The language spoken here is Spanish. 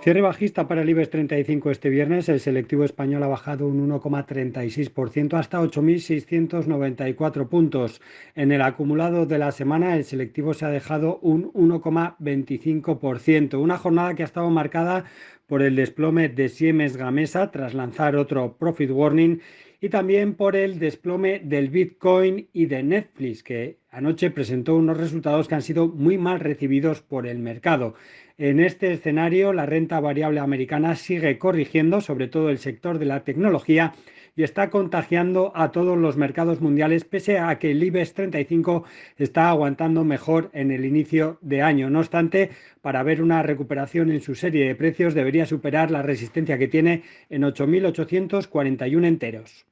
Cierre bajista para el IBEX 35 este viernes. El selectivo español ha bajado un 1,36% hasta 8.694 puntos. En el acumulado de la semana, el selectivo se ha dejado un 1,25%. Una jornada que ha estado marcada por el desplome de Siemens Gamesa tras lanzar otro profit warning y también por el desplome del Bitcoin y de Netflix, que anoche presentó unos resultados que han sido muy mal recibidos por el mercado. En este escenario, la renta variable americana sigue corrigiendo, sobre todo el sector de la tecnología, y está contagiando a todos los mercados mundiales, pese a que el IBEX 35 está aguantando mejor en el inicio de año. No obstante, para ver una recuperación en su serie de precios, debería superar la resistencia que tiene en 8.841 enteros.